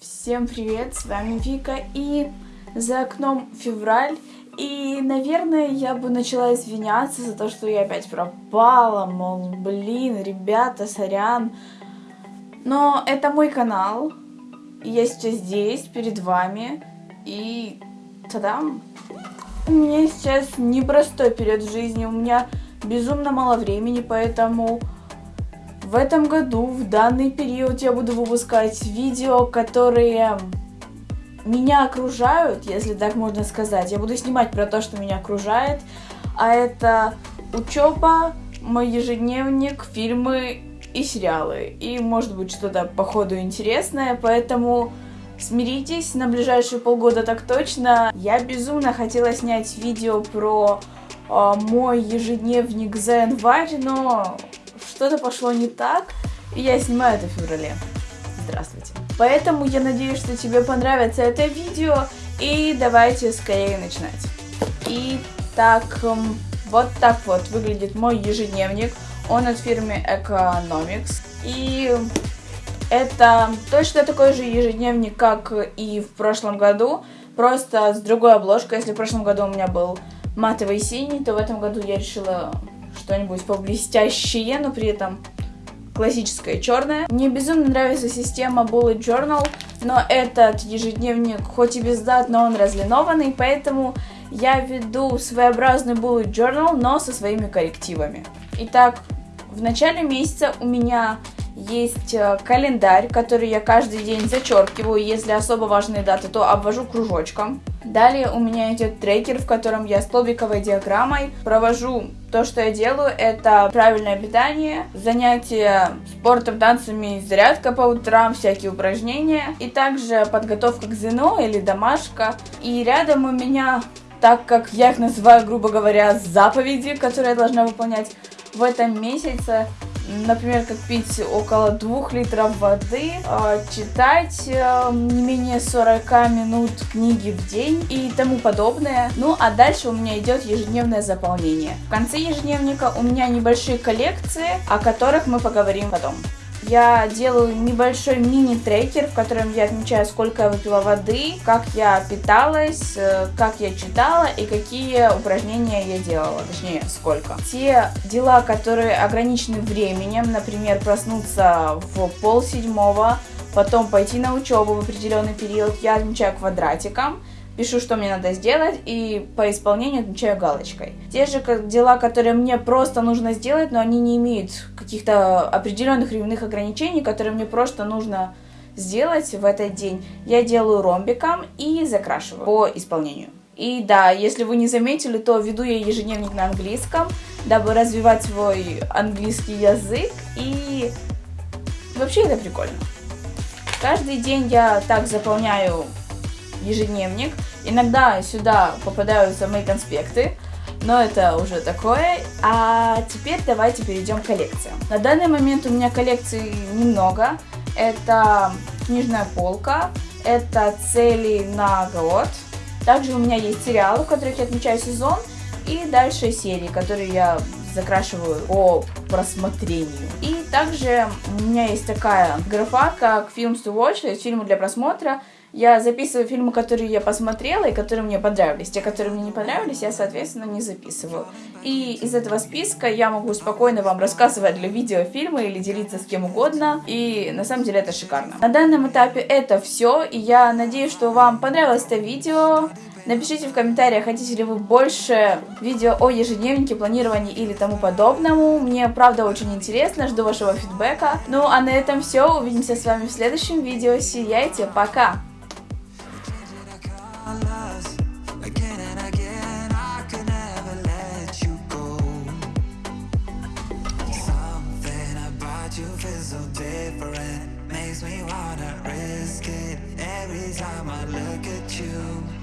Всем привет, с вами Вика, и за окном февраль, и, наверное, я бы начала извиняться за то, что я опять пропала, мол, блин, ребята, сорян, но это мой канал, и я сейчас здесь, перед вами, и тадам! У меня сейчас непростой период в жизни, у меня безумно мало времени, поэтому в этом году, в данный период, я буду выпускать видео, которые меня окружают, если так можно сказать. Я буду снимать про то, что меня окружает, а это учеба, мой ежедневник, фильмы и сериалы. И может быть что-то по ходу интересное, поэтому смиритесь, на ближайшие полгода так точно. Я безумно хотела снять видео про э, мой ежедневник за январь, но что-то пошло не так, и я снимаю это в феврале. Здравствуйте. Поэтому я надеюсь, что тебе понравится это видео, и давайте скорее начинать. Итак, вот так вот выглядит мой ежедневник. Он от фирмы Economics. И это точно такой же ежедневник, как и в прошлом году, просто с другой обложкой. Если в прошлом году у меня был матовый синий, то в этом году я решила что-нибудь поблестящее, но при этом классическое черное. Мне безумно нравится система Bullet Journal, но этот ежедневник хоть и без дат, но он разлинованный, поэтому я веду своеобразный Bullet Journal, но со своими коррективами. Итак, в начале месяца у меня есть э, календарь, который я каждый день зачеркиваю. Если особо важные даты, то обвожу кружочком. Далее у меня идет трекер, в котором я столбиковой диаграммой провожу то, что я делаю, это правильное питание, занятия спортом, танцами, зарядка по утрам, всякие упражнения, и также подготовка к ЗНО или домашка. И рядом у меня, так как я их называю, грубо говоря, заповеди, которые я должна выполнять в этом месяце, например, как пить около 2 литров воды, а, читать э, не менее 40 минут книги в день и тому подобное. Ну, а дальше у меня идет ежедневное заполнение. В конце ежедневника у меня небольшие коллекции, о которых мы поговорим потом я делаю небольшой мини-трекер, в котором я отмечаю, сколько я выпила воды, как я питалась, э, как я читала и какие упражнения я делала, точнее, сколько. Те дела, которые ограничены временем, например, проснуться в пол седьмого, потом пойти на учебу в определенный период, я отмечаю квадратиком пишу, что мне надо сделать, и по исполнению отмечаю галочкой. Те же дела, которые мне просто нужно сделать, но они не имеют каких-то определенных временных ограничений, которые мне просто нужно сделать в этот день, я делаю ромбиком и закрашиваю по исполнению. И да, если вы не заметили, то веду я ежедневник на английском, дабы развивать свой английский язык, и вообще это прикольно. Каждый день я так заполняю ежедневник. Иногда сюда попадаются мои конспекты, но это уже такое. А теперь давайте перейдем к коллекциям. На данный момент у меня коллекций немного. Это книжная полка, это цели на год. Также у меня есть сериалы, в которых я отмечаю сезон, и дальше серии, которые я закрашиваю по просмотрению. И также у меня есть такая графа, как Films to Watch, то есть фильмы для просмотра. Я записываю фильмы, которые я посмотрела и которые мне понравились. Те, которые мне не понравились, я, соответственно, не записываю. И из этого списка я могу спокойно вам рассказывать для видео фильмы или делиться с кем угодно. И на самом деле это шикарно. На данном этапе это все. И я надеюсь, что вам понравилось это видео. Напишите в комментариях, хотите ли вы больше видео о ежедневнике, планировании или тому подобному. Мне правда очень интересно, жду вашего фидбэка. Ну а на этом все, увидимся с вами в следующем видео. Сияйте, пока! Makes me wanna risk it. Every time I look at you